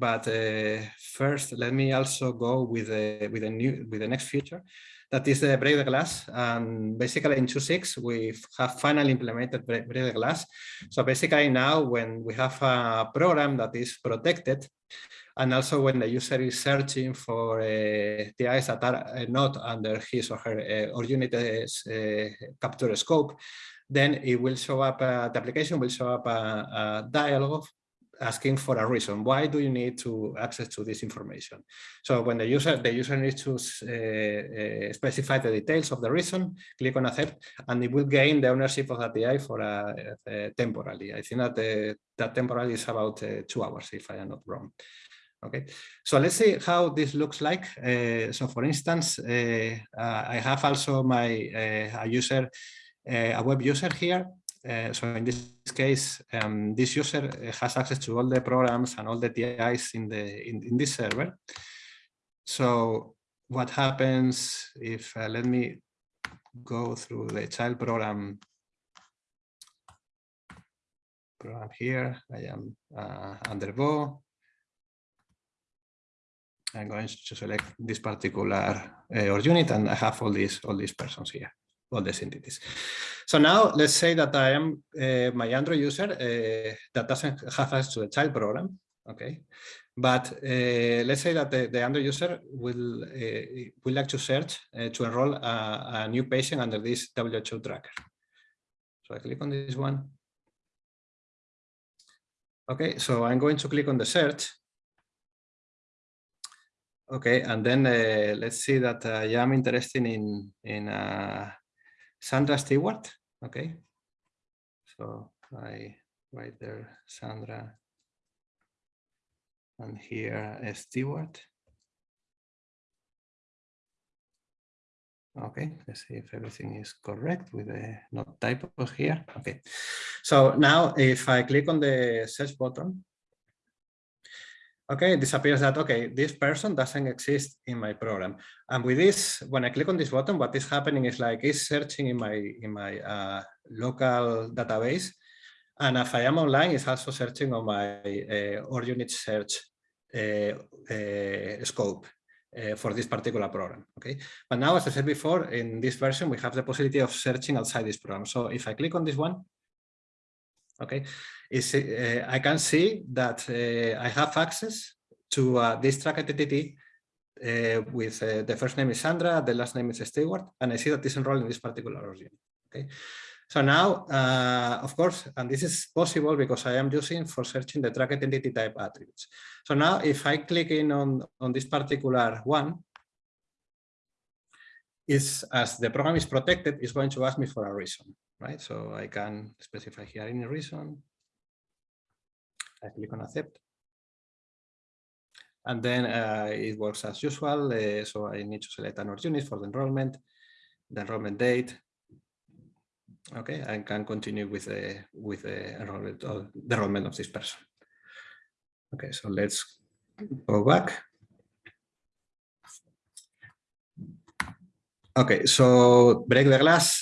but uh, first let me also go with the with a new with the next feature. That is the break the glass. And basically in 2.6 we have finally implemented break the glass. So basically now when we have a program that is protected and also when the user is searching for uh, TIs that are uh, not under his or her uh, org unit uh, capture scope then it will show up, uh, the application will show up a, a dialog asking for a reason. Why do you need to access to this information? So when the user the user needs to uh, uh, specify the details of the reason, click on accept, and it will gain the ownership of that TI for uh, temporarily. I think that uh, that temporarily is about uh, two hours, if I am not wrong. Okay, so let's see how this looks like. Uh, so for instance, I have also my a user, a web user here uh, so in this case, um, this user has access to all the programs and all the TIs in the in, in this server. So what happens if uh, let me go through the child program program here. I am uh, under Go. I'm going to select this particular uh, org unit, and I have all these all these persons here all these entities. So now let's say that I am uh, my Android user uh, that doesn't have access to the child program, okay? But uh, let's say that the, the Android user will uh, will like to search uh, to enroll a, a, new patient under this WHO tracker. So I click on this one. Okay, so I'm going to click on the search. Okay, and then uh, let's see that I am interested in in Sandra Stewart. Okay. So I write there Sandra and here is Stewart. Okay, let's see if everything is correct with the not typos here. Okay, so now if I click on the search button, okay, it disappears that, okay, this person doesn't exist in my program. And with this, when I click on this button, what is happening is like it's searching in my in my uh, local database. And if I am online, it's also searching on my uh, org unit search uh, uh, scope uh, for this particular program. Okay, but now, as I said before, in this version, we have the possibility of searching outside this program. So if I click on this one, okay, is uh, I can see that uh, I have access to uh, this track entity uh, with uh, the first name is Sandra, the last name is Stewart, and I see that it's enrolled in this particular origin. Okay, so now, uh, of course, and this is possible because I am using for searching the track entity type attributes. So now, if I click in on on this particular one, is as the program is protected, it's going to ask me for a reason, right? So I can specify here any reason. I click on accept. And then uh, it works as usual. Uh, so I need to select an unit for the enrollment, the enrollment date. Okay, I can continue with the with the enrollment the enrollment of this person. Okay, so let's go back. Okay, so break the glass